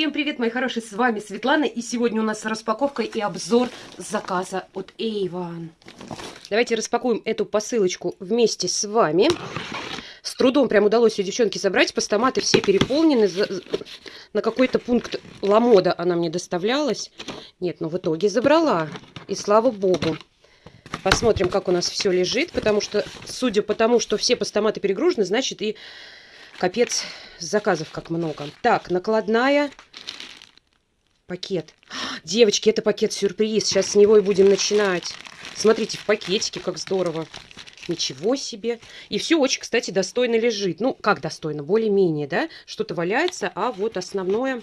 Всем привет, мои хорошие, с вами Светлана, и сегодня у нас распаковка и обзор заказа от Avon. Давайте распакуем эту посылочку вместе с вами. С трудом прям удалось у девчонки забрать, постаматы все переполнены, на какой-то пункт ламода она мне доставлялась. Нет, но в итоге забрала, и слава богу. Посмотрим, как у нас все лежит, потому что, судя по тому, что все постаматы перегружены, значит и капец заказов как много. Так, накладная. Пакет. Девочки, это пакет-сюрприз. Сейчас с него и будем начинать. Смотрите, в пакетике, как здорово. Ничего себе. И все очень, кстати, достойно лежит. Ну, как достойно? Более-менее, да? Что-то валяется, а вот основное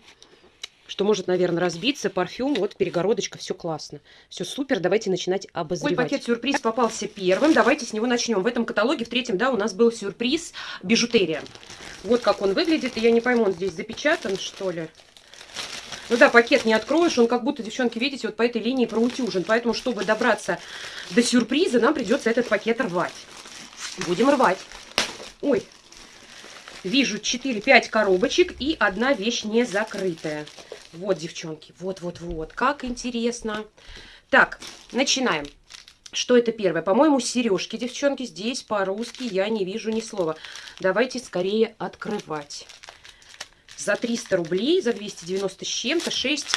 что может, наверное, разбиться. Парфюм, вот перегородочка, все классно. Все супер, давайте начинать обозревать. Ой, пакет сюрприз попался первым, давайте с него начнем. В этом каталоге, в третьем, да, у нас был сюрприз бижутерия. Вот как он выглядит, я не пойму, он здесь запечатан, что ли. Ну да, пакет не откроешь, он как будто, девчонки, видите, вот по этой линии проутюжен. Поэтому, чтобы добраться до сюрприза, нам придется этот пакет рвать. Будем рвать. Ой, вижу 4-5 коробочек и одна вещь не закрытая. Вот, девчонки, вот-вот-вот, как интересно. Так, начинаем. Что это первое? По-моему, сережки, девчонки. Здесь по-русски я не вижу ни слова. Давайте скорее открывать. За 300 рублей, за 290 с чем-то, 6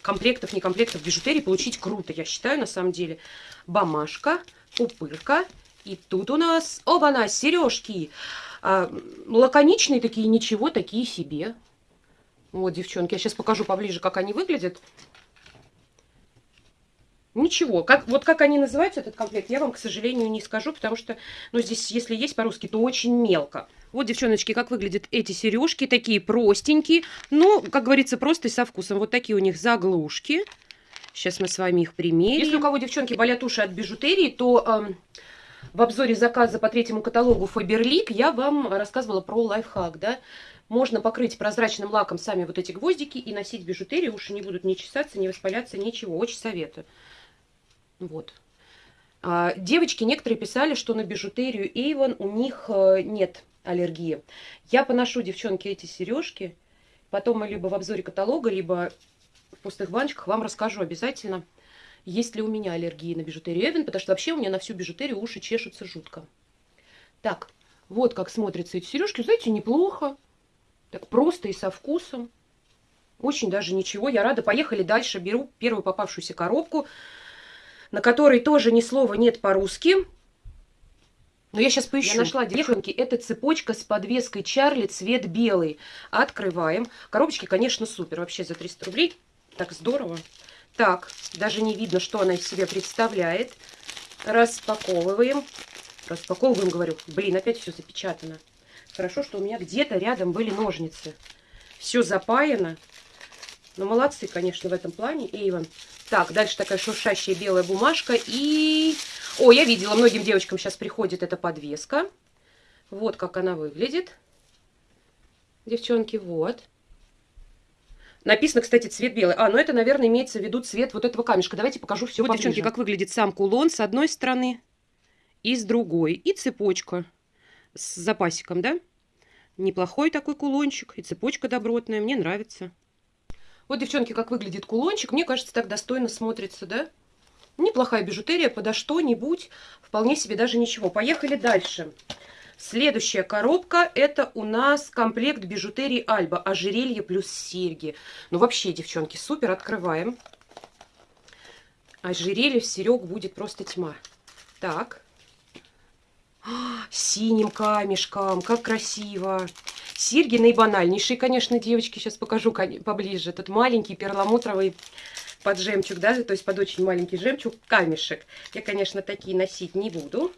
комплектов, не комплектов бижутерии получить круто, я считаю, на самом деле. Бамашка, пупырка. И тут у нас, оба-на, сережки. А, лаконичные такие, ничего, такие себе. Вот, девчонки, я сейчас покажу поближе, как они выглядят. Ничего, как, вот как они называются, этот комплект, я вам, к сожалению, не скажу, потому что, ну, здесь, если есть по-русски, то очень мелко. Вот, девчоночки, как выглядят эти сережки, такие простенькие, но, как говорится, просто и со вкусом. Вот такие у них заглушки. Сейчас мы с вами их примерим. Если у кого, девчонки, болят уши от бижутерии, то э, в обзоре заказа по третьему каталогу Faberlic я вам рассказывала про лайфхак, да, можно покрыть прозрачным лаком сами вот эти гвоздики и носить бижутерию. Уши не будут не чесаться, не воспаляться, ничего. Очень советую. Вот. А, девочки некоторые писали, что на бижутерию Avon у них э, нет аллергии. Я поношу, девчонки, эти сережки. Потом мы либо в обзоре каталога, либо в пустых баночках вам расскажу обязательно, есть ли у меня аллергия на бижутерию Avon, потому что вообще у меня на всю бижутерию уши чешутся жутко. Так, вот как смотрятся эти сережки. Знаете, неплохо. Так просто и со вкусом. Очень даже ничего. Я рада. Поехали дальше. Беру первую попавшуюся коробку, на которой тоже ни слова нет по-русски. Но я сейчас поищу. Я нашла, девчонки, это цепочка с подвеской Чарли, цвет белый. Открываем. Коробочки, конечно, супер. Вообще за 300 рублей. Так здорово. Так, даже не видно, что она из себя представляет. Распаковываем. Распаковываем, говорю. Блин, опять все запечатано. Хорошо, что у меня где-то рядом были ножницы. Все запаяно. Ну, молодцы, конечно, в этом плане. Эйвен. Так, дальше такая шуршащая белая бумажка. И... О, я видела, многим девочкам сейчас приходит эта подвеска. Вот как она выглядит. Девчонки, вот. Написано, кстати, цвет белый. А, ну это, наверное, имеется в виду цвет вот этого камешка. Давайте покажу все вот, поближе. девчонки, как выглядит сам кулон с одной стороны и с другой. И цепочка с запасиком, да? Неплохой такой кулончик. И цепочка добротная. Мне нравится. Вот, девчонки, как выглядит кулончик. Мне кажется, так достойно смотрится, да? Неплохая бижутерия подо что-нибудь. Вполне себе даже ничего. Поехали дальше. Следующая коробка. Это у нас комплект бижутерии Альба. Ожерелье плюс серьги. Ну, вообще, девчонки, супер. Открываем. Ожерелье серег будет просто тьма. Так синим камешком, как красиво. Серьги наибанальнейшие, конечно, девочки, сейчас покажу поближе. Этот маленький перламутровый под жемчуг, да, то есть под очень маленький жемчуг камешек. Я, конечно, такие носить не буду.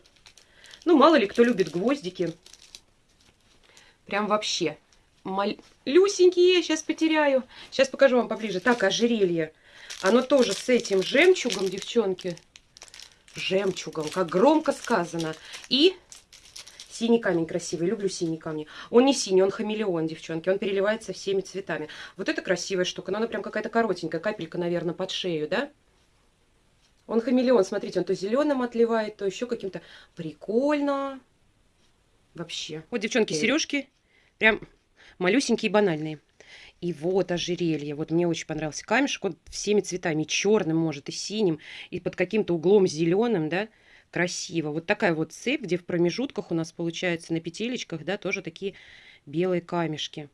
Ну, мало ли кто любит гвоздики. Прям вообще. Малюсенькие, сейчас потеряю. Сейчас покажу вам поближе. Так, ожерелье. Оно тоже с этим жемчугом, девчонки жемчугом, как громко сказано. И синий камень красивый, люблю синий камни. Он не синий, он хамелеон, девчонки, он переливается всеми цветами. Вот это красивая штука, но она прям какая-то коротенькая, капелька, наверное, под шею, да? Он хамелеон, смотрите, он то зеленым отливает, то еще каким-то. Прикольно. Вообще. Вот, девчонки, сережки прям малюсенькие и банальные. И вот ожерелье. Вот мне очень понравился камешек. Он всеми цветами. Черным может, и синим, и под каким-то углом зеленым, да. Красиво. Вот такая вот цепь, где в промежутках у нас получается на петелечках, да, тоже такие белые камешки.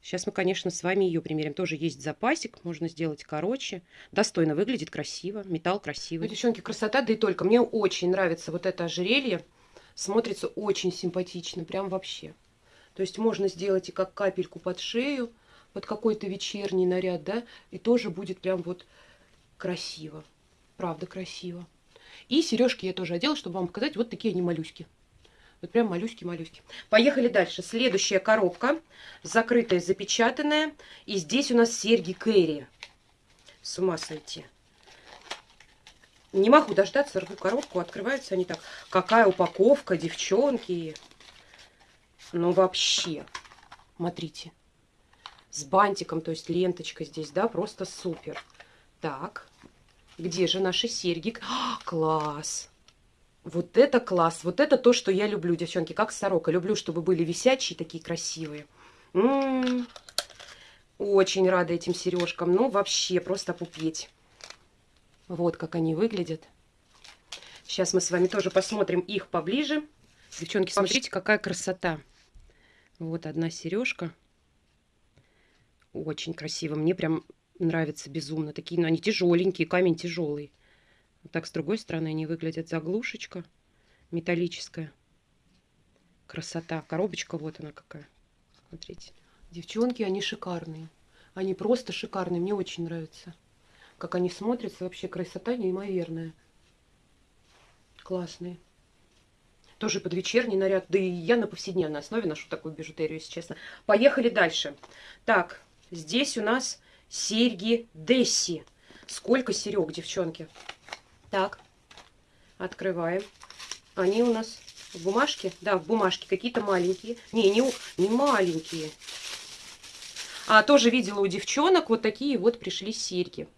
Сейчас мы, конечно, с вами ее примерим. Тоже есть запасик, можно сделать короче. Достойно выглядит, красиво, металл красивый. Ну, девчонки, красота, да и только. Мне очень нравится вот это ожерелье. Смотрится очень симпатично, прям вообще. То есть можно сделать и как капельку под шею, под какой-то вечерний наряд, да, и тоже будет прям вот красиво. Правда красиво. И сережки я тоже одела, чтобы вам показать, вот такие они малюськи. Вот прям малюськи-малюськи. Поехали дальше. Следующая коробка. Закрытая, запечатанная. И здесь у нас серьги Кэрри. С ума сойти. Не могу дождаться, рву коробку. Открываются они так. Какая упаковка, девчонки. Ну, вообще. Смотрите. С бантиком, то есть ленточка здесь, да, просто супер. Так. Где же наши серьги? А, класс! Вот это класс, вот это то, что я люблю, девчонки, как сорока. Люблю, чтобы были висячие, такие красивые. М -м -м. Очень рада этим сережкам, ну вообще просто пупеть. Вот как они выглядят. Сейчас мы с вами тоже посмотрим их поближе. Девчонки, смотрите, какая красота. Вот одна сережка. Очень красиво. Мне прям нравится безумно. Такие, ну, они тяжеленькие, камень тяжелый. Вот так с другой стороны они выглядят. Заглушечка металлическая. Красота. Коробочка вот она какая. Смотрите. Девчонки, они шикарные. Они просто шикарные. Мне очень нравится. Как они смотрятся. Вообще красота неимоверная. Классные. Тоже под вечерний наряд. Да и я на повседневной основе ношу такую бижутерию, если честно. Поехали дальше. Так, здесь у нас серьги Десси. Сколько серег, девчонки? Так, открываем. Они у нас в бумажке? Да, в бумажке. Какие-то маленькие. Не, не, не маленькие. А тоже видела у девчонок вот такие вот пришли серьги.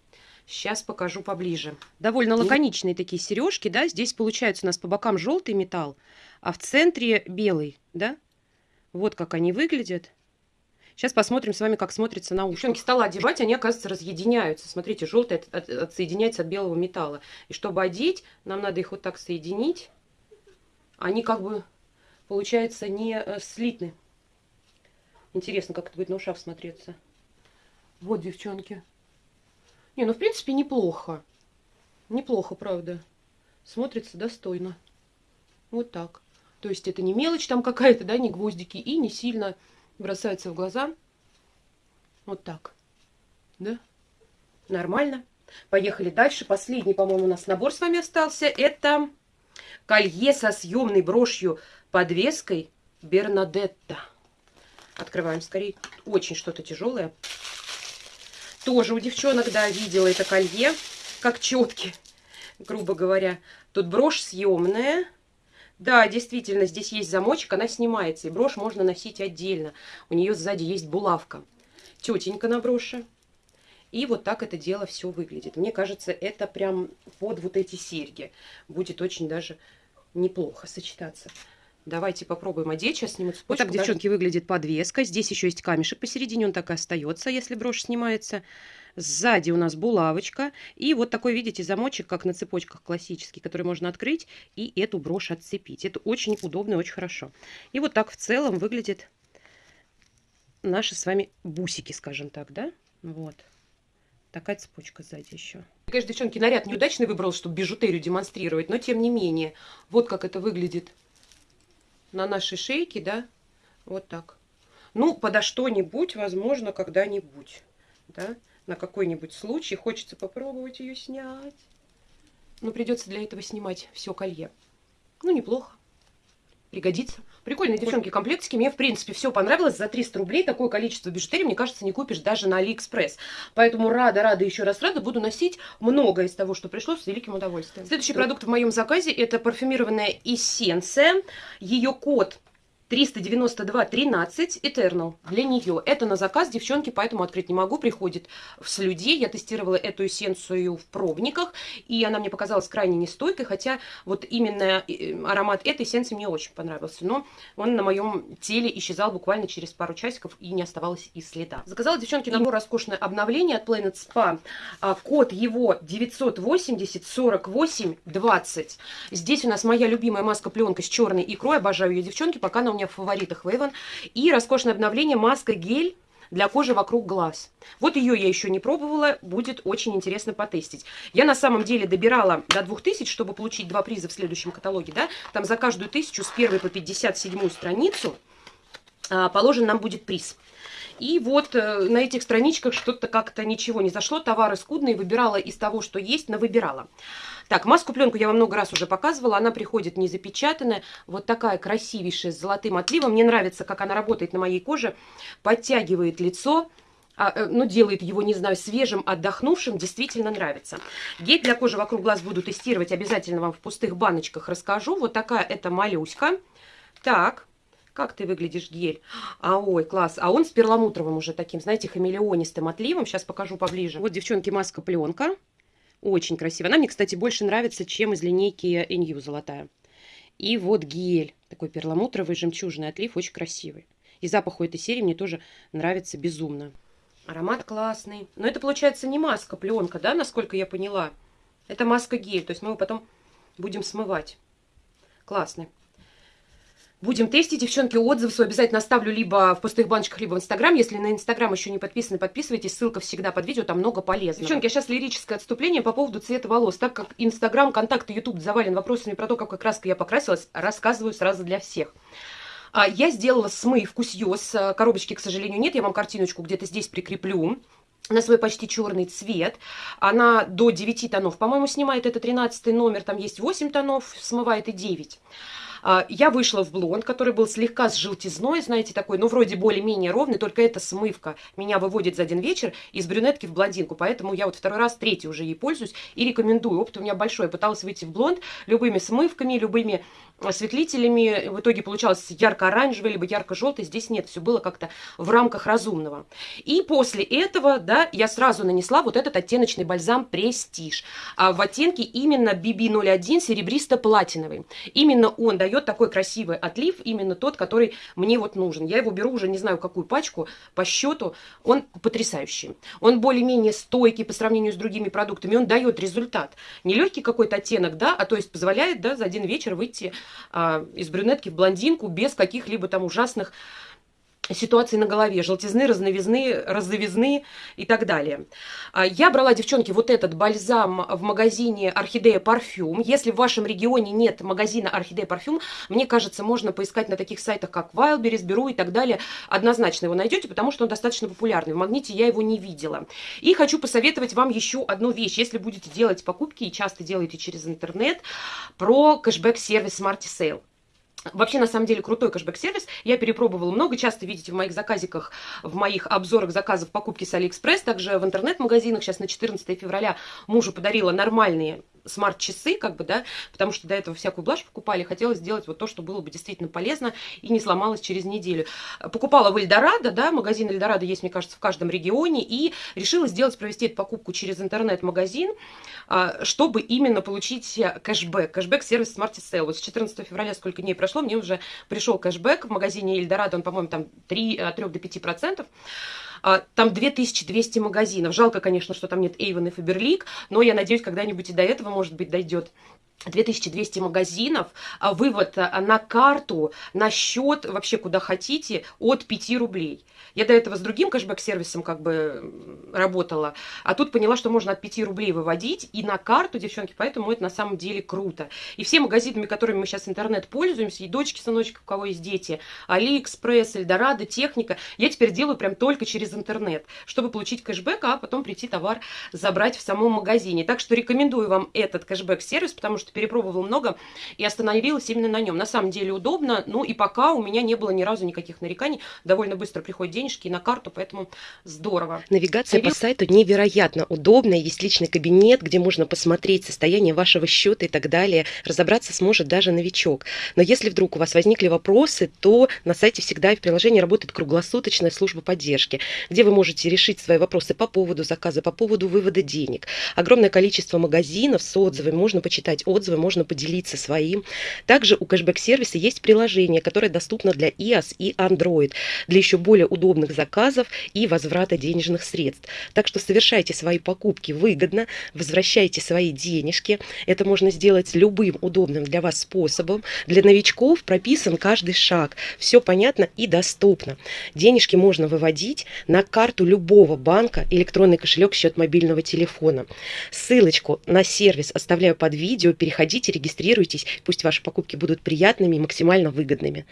Сейчас покажу поближе. Довольно лаконичные такие сережки, да. Здесь получается у нас по бокам желтый металл, а в центре белый, да. Вот как они выглядят. Сейчас посмотрим с вами, как смотрится на ушко. Девчонки стала одевать, они, оказывается, разъединяются. Смотрите, желтый от, от, отсоединяется от белого металла. И чтобы одеть, нам надо их вот так соединить. Они как бы, получается, не э, слитны. Интересно, как это будет на ушах смотреться. Вот, девчонки. Не, ну, в принципе, неплохо. Неплохо, правда. Смотрится достойно. Вот так. То есть это не мелочь там какая-то, да, не гвоздики, и не сильно бросается в глаза. Вот так. Да? Нормально. Поехали дальше. Последний, по-моему, у нас набор с вами остался. Это колье со съемной брошью подвеской Бернадетта. Открываем скорее. Очень что-то тяжелое. Тоже у девчонок, да, видела это колье, как четки, грубо говоря. Тут брошь съемная. Да, действительно, здесь есть замочек, она снимается, и брошь можно носить отдельно. У нее сзади есть булавка. Тетенька на броши. И вот так это дело все выглядит. Мне кажется, это прям под вот эти серьги будет очень даже неплохо сочетаться. Давайте попробуем одеть. Сейчас сниму цепочку. Вот так, девчонки, выглядит подвеска. Здесь еще есть камешек посередине. Он так и остается, если брошь снимается. Сзади у нас булавочка. И вот такой, видите, замочек, как на цепочках классический, который можно открыть и эту брошь отцепить. Это очень удобно и очень хорошо. И вот так в целом выглядит наши с вами бусики, скажем так, да? Вот. Такая цепочка сзади еще. Конечно, девчонки, наряд неудачный выбрал, чтобы бижутерию демонстрировать, но тем не менее, вот как это выглядит на нашей шейке, да, вот так. Ну, подо что-нибудь, возможно, когда-нибудь, да, на какой-нибудь случай. Хочется попробовать ее снять. Но придется для этого снимать все колье. Ну, неплохо. Пригодится. Прикольные, девчонки, комплектики. Мне, в принципе, все понравилось. За 300 рублей такое количество бижутерии, мне кажется, не купишь даже на Алиэкспресс. Поэтому рада, рада, еще раз рада. Буду носить много из того, что пришло, с великим удовольствием. Следующий продукт в моем заказе это парфюмированная эссенция. Ее код 392.13 Eternal для нее. Это на заказ, девчонки, поэтому открыть не могу. Приходит в слюде. Я тестировала эту эссенцию в пробниках, и она мне показалась крайне нестойкой, хотя вот именно э, аромат этой эссенции мне очень понравился. Но он на моем теле исчезал буквально через пару часиков, и не оставалось и следа. Заказала, девчонки, набор роскошное обновление от Planet Spa. А, код его 980 48 20. Здесь у нас моя любимая маска-пленка с черной икрой. Обожаю ее, девчонки, пока она у меня в фаворитах Вейвен. И роскошное обновление маска-гель для кожи вокруг глаз. Вот ее я еще не пробовала, будет очень интересно потестить. Я на самом деле добирала до 2000, чтобы получить два приза в следующем каталоге, да, там за каждую тысячу с первой по 57 страницу а, положен нам будет приз. И вот э, на этих страничках что-то как-то ничего не зашло, товары скудные, выбирала из того, что есть, но выбирала. Так, маску-пленку я вам много раз уже показывала, она приходит не запечатанная, вот такая красивейшая с золотым отливом. Мне нравится, как она работает на моей коже, подтягивает лицо, а, э, ну, делает его, не знаю, свежим, отдохнувшим, действительно нравится. Гель для кожи вокруг глаз буду тестировать, обязательно вам в пустых баночках расскажу. Вот такая это малюська. Так, как ты выглядишь, гель? А, ой, класс. А он с перламутровым уже таким, знаете, хамелеонистым отливом. Сейчас покажу поближе. Вот, девчонки, маска-пленка. Очень красивая. Она мне, кстати, больше нравится, чем из линейки Инью золотая. И вот гель. Такой перламутровый жемчужный отлив. Очень красивый. И запах у этой серии мне тоже нравится безумно. Аромат классный. Но это, получается, не маска, пленка, да, насколько я поняла? Это маска-гель. То есть мы его потом будем смывать. Классный. Будем тестить, девчонки, отзывы свой обязательно оставлю либо в пустых баночках, либо в Инстаграм. Если на Инстаграм еще не подписаны, подписывайтесь. Ссылка всегда под видео, там много полезного. Девчонки, а сейчас лирическое отступление по поводу цвета волос. Так как Инстаграм, контакты, Ютуб завален вопросами про то, какой краской я покрасилась, рассказываю сразу для всех. А, я сделала смыв кусьёс. А, коробочки, к сожалению, нет. Я вам картиночку где-то здесь прикреплю на свой почти черный цвет. Она до 9 тонов, по-моему, снимает это 13 номер. Там есть 8 тонов, смывает и 9. А, я вышла в блонд, который был слегка с желтизной, знаете, такой, ну, вроде более-менее ровный, только эта смывка меня выводит за один вечер из брюнетки в блондинку, поэтому я вот второй раз, третий уже ей пользуюсь и рекомендую. Опыт у меня большой. Я пыталась выйти в блонд любыми смывками, любыми осветлителями. В итоге получалось ярко-оранжевый, либо ярко-желтый. Здесь нет, все было как-то в рамках разумного. И после этого, да, я сразу нанесла вот этот оттеночный бальзам Престиж. А в оттенке именно BB01 серебристо-платиновый. Именно он дает такой красивый отлив, именно тот, который мне вот нужен. Я его беру уже не знаю какую пачку, по счету. Он потрясающий. Он более-менее стойкий по сравнению с другими продуктами. Он дает результат. Не легкий какой-то оттенок, да, а то есть позволяет, да, за один вечер выйти из брюнетки в блондинку без каких-либо там ужасных ситуации на голове, желтизны, разновизны, разновизны и так далее. А, я брала, девчонки, вот этот бальзам в магазине Орхидея Парфюм. Если в вашем регионе нет магазина Орхидея Парфюм, мне кажется, можно поискать на таких сайтах, как Wildberries, Беру и так далее. Однозначно его найдете, потому что он достаточно популярный. В Магните я его не видела. И хочу посоветовать вам еще одну вещь. Если будете делать покупки и часто делаете через интернет, про кэшбэк-сервис Smarty Sale. Вообще, на самом деле, крутой кэшбэк-сервис. Я перепробовала много, часто видите в моих заказиках, в моих обзорах заказов покупки с Алиэкспресс, также в интернет-магазинах. Сейчас на 14 февраля мужу подарила нормальные смарт-часы, как бы, да, потому что до этого всякую блажь покупали, хотелось сделать вот то, что было бы действительно полезно и не сломалось через неделю. Покупала в Эльдорадо, да, магазин Эльдорадо есть, мне кажется, в каждом регионе, и решила сделать, провести эту покупку через интернет-магазин, а, чтобы именно получить кэшбэк, кэшбэк-сервис Smart Sale. Вот с 14 февраля, сколько дней прошло, мне уже пришел кэшбэк в магазине Эльдорадо, он, по-моему, там 3, от 3 до 5 процентов. А, там 2200 магазинов. Жалко, конечно, что там нет Эйвен и Фаберлик, но я надеюсь, когда-нибудь и до этого, может быть, дойдет. 2200 магазинов, а вывод а, на карту, на счет, вообще куда хотите, от 5 рублей. Я до этого с другим кэшбэк-сервисом как бы работала, а тут поняла, что можно от 5 рублей выводить и на карту, девчонки, поэтому это на самом деле круто. И все магазинами, которыми мы сейчас интернет пользуемся, и дочки, сыночки, у кого есть дети, Алиэкспресс, Эльдорадо, техника, я теперь делаю прям только через интернет, чтобы получить кэшбэк, а потом прийти товар забрать в самом магазине. Так что рекомендую вам этот кэшбэк-сервис, потому что что перепробовала много и остановилась именно на нем. На самом деле удобно, ну и пока у меня не было ни разу никаких нареканий. Довольно быстро приходят денежки на карту, поэтому здорово. Навигация по сайту невероятно удобная. Есть личный кабинет, где можно посмотреть состояние вашего счета и так далее. Разобраться сможет даже новичок. Но если вдруг у вас возникли вопросы, то на сайте всегда и в приложении работает круглосуточная служба поддержки, где вы можете решить свои вопросы по поводу заказа, по поводу вывода денег. Огромное количество магазинов с отзывами, можно почитать отзывы, можно поделиться своим. Также у кэшбэк-сервиса есть приложение, которое доступно для iOS и Android, для еще более удобных заказов и возврата денежных средств. Так что совершайте свои покупки выгодно, возвращайте свои денежки. Это можно сделать любым удобным для вас способом. Для новичков прописан каждый шаг. Все понятно и доступно. Денежки можно выводить на карту любого банка, электронный кошелек, счет мобильного телефона. Ссылочку на сервис оставляю под видео. Переходите, регистрируйтесь. Пусть ваши покупки будут приятными и максимально выгодными.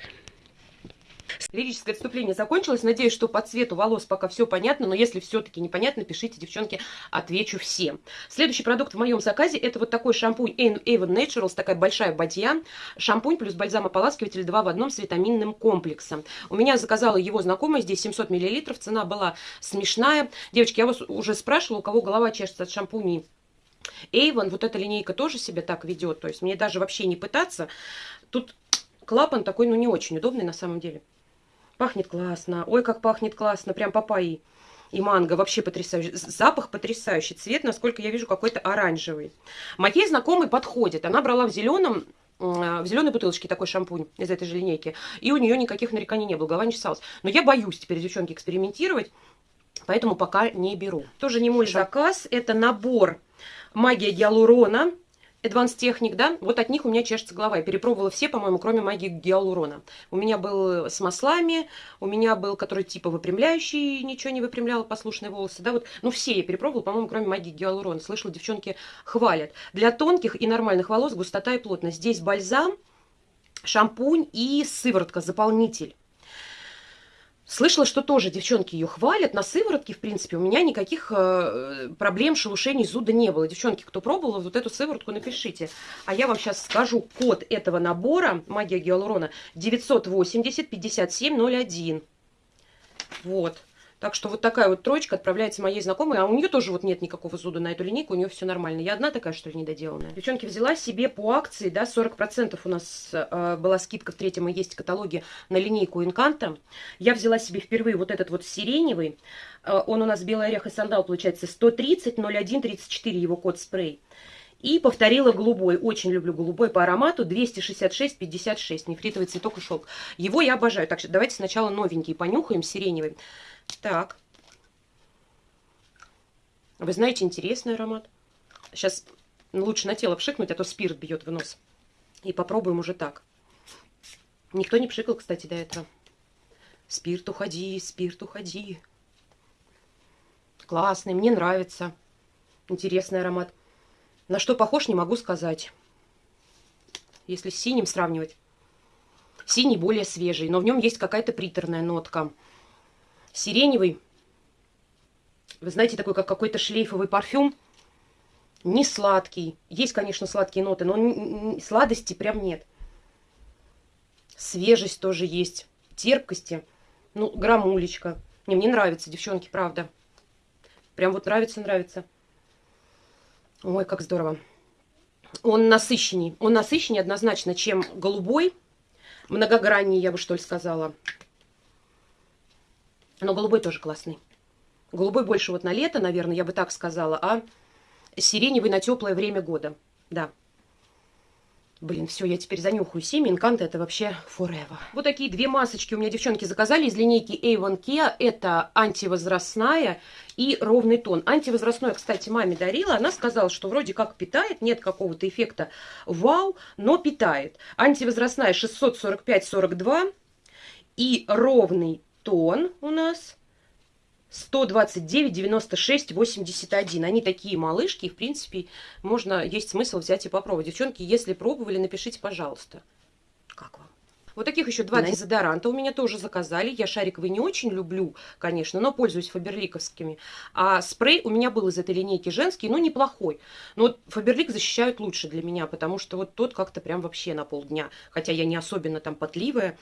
Лирическое отступление закончилось. Надеюсь, что по цвету волос пока все понятно, но если все-таки непонятно, пишите, девчонки, отвечу всем. Следующий продукт в моем заказе это вот такой шампунь Avon Naturals, такая большая бадья. Шампунь плюс бальзам-ополаскиватель 2 в одном с витаминным комплексом. У меня заказала его знакомая, здесь 700 мл, цена была смешная. Девочки, я вас уже спрашивала, у кого голова чешется от шампуней Avon, вот эта линейка тоже себя так ведет, то есть мне даже вообще не пытаться. Тут клапан такой, ну, не очень удобный на самом деле. Пахнет классно. Ой, как пахнет классно. Прям папайи и манго. Вообще потрясающий. Запах потрясающий. Цвет, насколько я вижу, какой-то оранжевый. Моей знакомой подходит. Она брала в зеленом в зеленой бутылочке такой шампунь из этой же линейки. И у нее никаких нареканий не было, голова не чесалась. Но я боюсь теперь, девчонки, экспериментировать, поэтому пока не беру. Тоже не мой заказ, это набор магия гиалурона Advanced Technic, да, вот от них у меня чешется голова. Я перепробовала все, по-моему, кроме магии гиалурона. У меня был с маслами, у меня был, который типа выпрямляющий, ничего не выпрямлял, послушные волосы, да, вот. Ну, все я перепробовала, по-моему, кроме магии гиалурона. Слышала, девчонки хвалят. Для тонких и нормальных волос густота и плотность. Здесь бальзам, шампунь и сыворотка, заполнитель. Слышала, что тоже девчонки ее хвалят. На сыворотке, в принципе, у меня никаких э, проблем, шелушений, зуда не было. Девчонки, кто пробовал, вот эту сыворотку напишите. А я вам сейчас скажу код этого набора, магия гиалурона, 980 5701. Вот. Так что вот такая вот троечка отправляется моей знакомой, а у нее тоже вот нет никакого зуда на эту линейку, у нее все нормально. Я одна такая, что ли, недоделанная. Девчонки, взяла себе по акции, да, 40% у нас э, была скидка в третьем и есть каталоге на линейку Инканта. Я взяла себе впервые вот этот вот сиреневый, э, он у нас белый орех и сандал, получается, 130 01 34 его код спрей. И повторила голубой. Очень люблю голубой по аромату. 266-56. Нефритовый цветок и шелк. Его я обожаю. Так что давайте сначала новенький понюхаем, сиреневый. Так. Вы знаете, интересный аромат. Сейчас лучше на тело пшикнуть, а то спирт бьет в нос. И попробуем уже так. Никто не пшикал, кстати, до этого. Спирт, уходи, спирт, уходи. Классный, мне нравится. Интересный аромат. На что похож, не могу сказать. Если с синим сравнивать. Синий более свежий, но в нем есть какая-то приторная нотка. Сиреневый, вы знаете, такой, как какой-то шлейфовый парфюм. Не сладкий. Есть, конечно, сладкие ноты, но сладости прям нет. Свежесть тоже есть. Терпкости. Ну, грамулечка. Не, мне нравится, девчонки, правда. Прям вот нравится, нравится. Ой, как здорово. Он насыщенней. Он насыщеннее однозначно, чем голубой. Многограннее, я бы что ли сказала. Но голубой тоже классный. Голубой больше вот на лето, наверное, я бы так сказала, а сиреневый на теплое время года. Да. Блин, все, я теперь занюхаю семя. Инканта это вообще forever. Вот такие две масочки у меня девчонки заказали из линейки Avon Kia. Это антивозрастная и ровный тон. Антивозрастной, кстати, маме дарила. Она сказала, что вроде как питает, нет какого-то эффекта вау, но питает. Антивозрастная 645-42 и ровный тон у нас 129, 96, 81. Они такие малышки, и, в принципе, можно, есть смысл взять и попробовать. Девчонки, если пробовали, напишите, пожалуйста, как вам. Вот таких еще два дезодоранта у меня тоже заказали. Я шариковый не очень люблю, конечно, но пользуюсь фаберликовскими. А спрей у меня был из этой линейки женский, но неплохой. Но вот фаберлик защищают лучше для меня, потому что вот тот как-то прям вообще на полдня. Хотя я не особенно там потливая.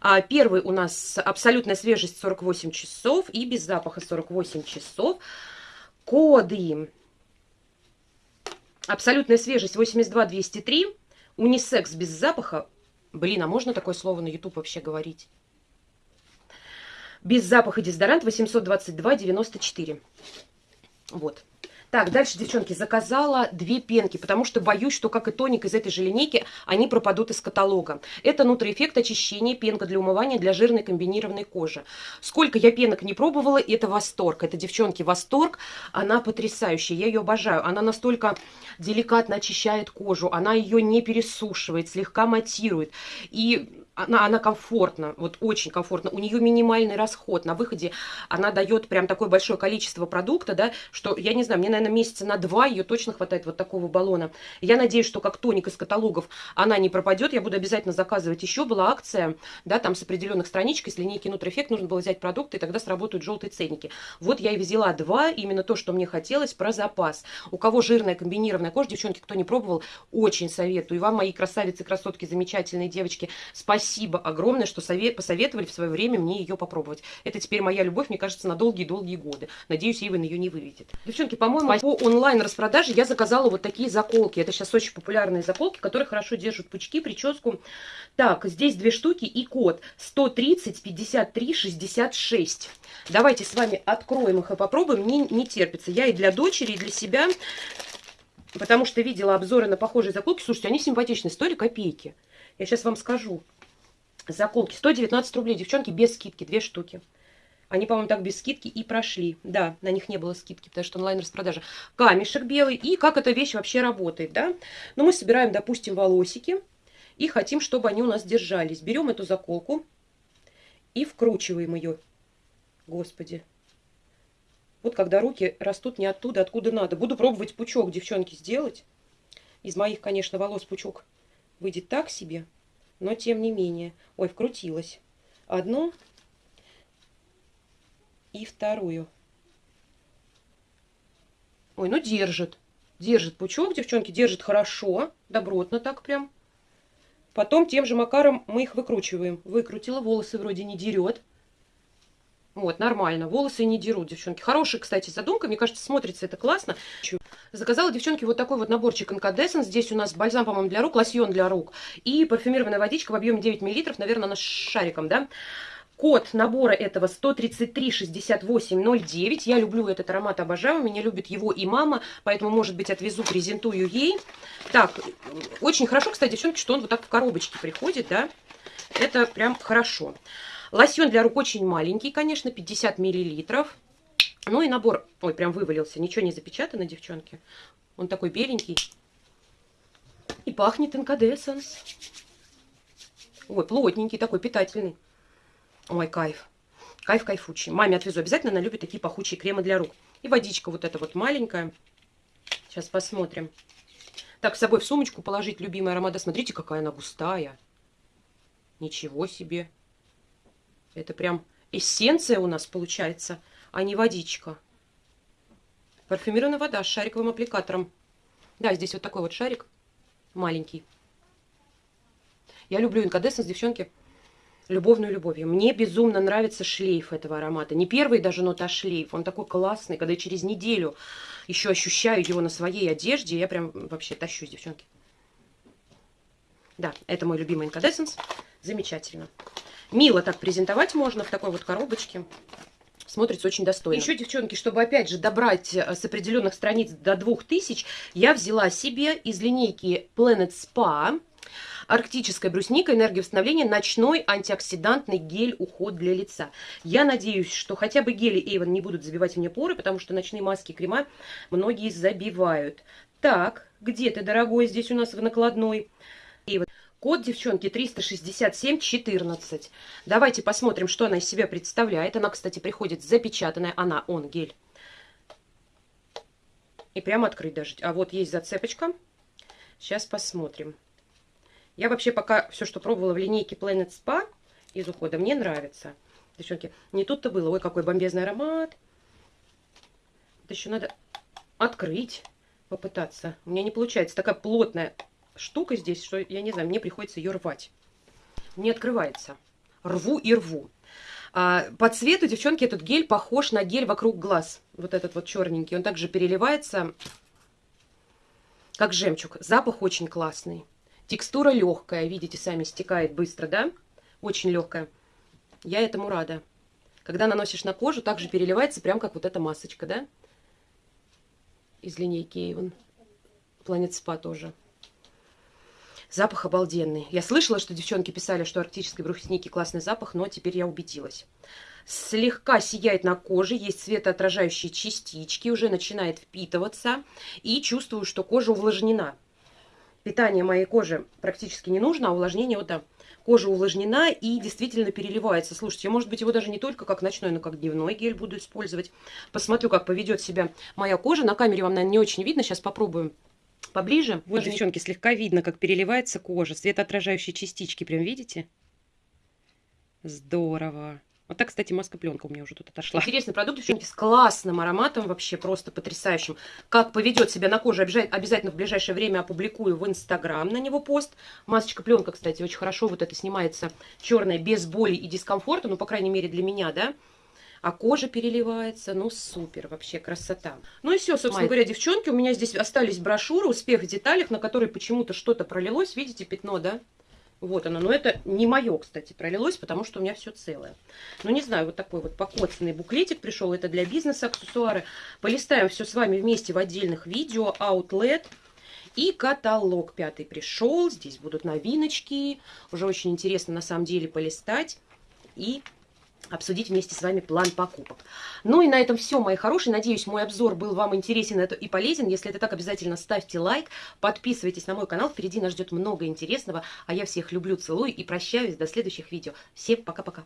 А первый у нас абсолютная свежесть 48 часов и без запаха 48 часов. Коды. Абсолютная свежесть 82 203. Унисекс без запаха. Блин, а можно такое слово на YouTube вообще говорить? Без запаха дезодорант 822 94. Вот. Так, дальше, девчонки, заказала две пенки, потому что боюсь, что, как и тоник из этой же линейки, они пропадут из каталога. Это нутриэффект очищения, пенка для умывания для жирной комбинированной кожи. Сколько я пенок не пробовала, это восторг. Это, девчонки, восторг. Она потрясающая, я ее обожаю. Она настолько деликатно очищает кожу, она ее не пересушивает, слегка матирует. И она, она комфортна, вот очень комфортно. У нее минимальный расход. На выходе она дает прям такое большое количество продукта, да, что, я не знаю, мне, наверное, месяца на два ее точно хватает вот такого баллона. Я надеюсь, что как тоник из каталогов она не пропадет. Я буду обязательно заказывать еще. Была акция, да, там с определенных страничек, из линейки Нутроэффект нужно было взять продукты, и тогда сработают желтые ценники. Вот я и взяла два, именно то, что мне хотелось, про запас. У кого жирная комбинированная кожа, девчонки, кто не пробовал, очень советую. И вам, мои красавицы, красотки, замечательные девочки, спасибо огромное, что совет, посоветовали в свое время мне ее попробовать. Это теперь моя любовь, мне кажется, на долгие-долгие годы. Надеюсь, Иван ее не выведет. Девчонки, по-моему, по онлайн-распродаже я заказала вот такие заколки. Это сейчас очень популярные заколки, которые хорошо держат пучки, прическу. Так, здесь две штуки и код 130 53 66. Давайте с вами откроем их и попробуем. Мне не терпится. Я и для дочери, и для себя, потому что видела обзоры на похожие заколки. Слушайте, они симпатичные, стоили копейки. Я сейчас вам скажу. Заколки 119 рублей, девчонки, без скидки, две штуки. Они, по-моему, так без скидки и прошли. Да, на них не было скидки, потому что онлайн-распродажа. Камешек белый. И как эта вещь вообще работает, да? Ну, мы собираем, допустим, волосики. И хотим, чтобы они у нас держались. Берем эту заколку и вкручиваем ее. Господи. Вот когда руки растут не оттуда, откуда надо. Буду пробовать пучок, девчонки, сделать. Из моих, конечно, волос пучок выйдет так себе. Но тем не менее. Ой, вкрутилась. Одну и вторую. Ой, ну держит. Держит пучок, девчонки, держит хорошо. Добротно так прям. Потом тем же макаром мы их выкручиваем. Выкрутила, волосы вроде не дерет. Вот, нормально. Волосы не дерут, девчонки. Хорошая, кстати, задумка. Мне кажется, смотрится это классно. Заказала, девчонки, вот такой вот наборчик Incandescent. Здесь у нас бальзам, по-моему, для рук, лосьон для рук. И парфюмированная водичка в объеме 9 мл. Наверное, она с шариком, да? Код набора этого 133-68-09. Я люблю этот аромат, обожаю. Меня любит его и мама, поэтому, может быть, отвезу, презентую ей. Так, очень хорошо, кстати, девчонки, что он вот так в коробочке приходит, да? Это прям хорошо. Лосьон для рук очень маленький, конечно, 50 миллилитров. Ну и набор... Ой, прям вывалился. Ничего не запечатано, девчонки. Он такой беленький. И пахнет инкадесенс. Ой, плотненький такой, питательный. Ой, кайф. Кайф кайфучий. Маме отвезу обязательно, она любит такие пахучие кремы для рук. И водичка вот эта вот маленькая. Сейчас посмотрим. Так, с собой в сумочку положить любимый аромат. Да смотрите, какая она густая. Ничего себе. Это прям эссенция у нас получается, а не водичка. Парфюмированная вода с шариковым аппликатором. Да, здесь вот такой вот шарик маленький. Я люблю инкадесценс, девчонки, любовную любовью. Мне безумно нравится шлейф этого аромата. Не первый даже нота, шлейф. Он такой классный, когда я через неделю еще ощущаю его на своей одежде. Я прям вообще тащусь, девчонки. Да, это мой любимый инкадесценс. Замечательно. Мило так презентовать можно в такой вот коробочке. Смотрится очень достойно. Еще, девчонки, чтобы опять же добрать э, с определенных страниц до 2000, я взяла себе из линейки Planet Spa арктическая брусника, энергия восстановления, ночной антиоксидантный гель уход для лица. Я надеюсь, что хотя бы гели Avon не будут забивать мне поры, потому что ночные маски и крема многие забивают. Так, где ты, дорогой, здесь у нас в накладной? Код, девчонки, 367-14. Давайте посмотрим, что она из себя представляет. Она, кстати, приходит запечатанная. Она, он, гель. И прямо открыть даже. А вот есть зацепочка. Сейчас посмотрим. Я вообще пока все, что пробовала в линейке Planet Spa из ухода, мне нравится. Девчонки, не тут-то было. Ой, какой бомбезный аромат. Это еще надо открыть, попытаться. У меня не получается. Такая плотная штука здесь, что, я не знаю, мне приходится ее рвать. Не открывается. Рву и рву. А, по цвету, девчонки, этот гель похож на гель вокруг глаз. Вот этот вот черненький. Он также переливается, как жемчуг. Запах очень классный. Текстура легкая, видите, сами стекает быстро, да? Очень легкая. Я этому рада. Когда наносишь на кожу, также переливается, прям как вот эта масочка, да? Из линейки Avon. Planet Spa тоже. Запах обалденный. Я слышала, что девчонки писали, что арктической брусники классный запах, но теперь я убедилась. Слегка сияет на коже, есть светоотражающие частички, уже начинает впитываться. И чувствую, что кожа увлажнена. Питание моей кожи практически не нужно, а увлажнение вот там. Кожа увлажнена и действительно переливается. Слушайте, может быть, его даже не только как ночной, но как дневной гель буду использовать. Посмотрю, как поведет себя моя кожа. На камере вам, наверное, не очень видно. Сейчас попробуем поближе. Вот, Даже девчонки, слегка видно, как переливается кожа. Светоотражающие частички, прям видите? Здорово. Вот так, кстати, маска-пленка у меня уже тут отошла. Интересный продукт, девчонки, с классным ароматом, вообще просто потрясающим. Как поведет себя на коже, обязательно в ближайшее время опубликую в Инстаграм на него пост. Масочка-пленка, кстати, очень хорошо вот это снимается черная, без боли и дискомфорта, ну, по крайней мере, для меня, да а кожа переливается, ну супер, вообще красота. Ну и все, собственно Май. говоря, девчонки, у меня здесь остались брошюры «Успех в деталях», на которые почему-то что-то пролилось, видите, пятно, да? Вот оно, но это не мое, кстати, пролилось, потому что у меня все целое. Ну, не знаю, вот такой вот покоцанный буклетик пришел, это для бизнеса аксессуары. Полистаем все с вами вместе в отдельных видео, Outlet. И каталог пятый пришел, здесь будут новиночки, уже очень интересно на самом деле полистать. И обсудить вместе с вами план покупок. Ну и на этом все, мои хорошие. Надеюсь, мой обзор был вам интересен и полезен. Если это так, обязательно ставьте лайк, подписывайтесь на мой канал. Впереди нас ждет много интересного. А я всех люблю, целую и прощаюсь до следующих видео. Всем пока-пока.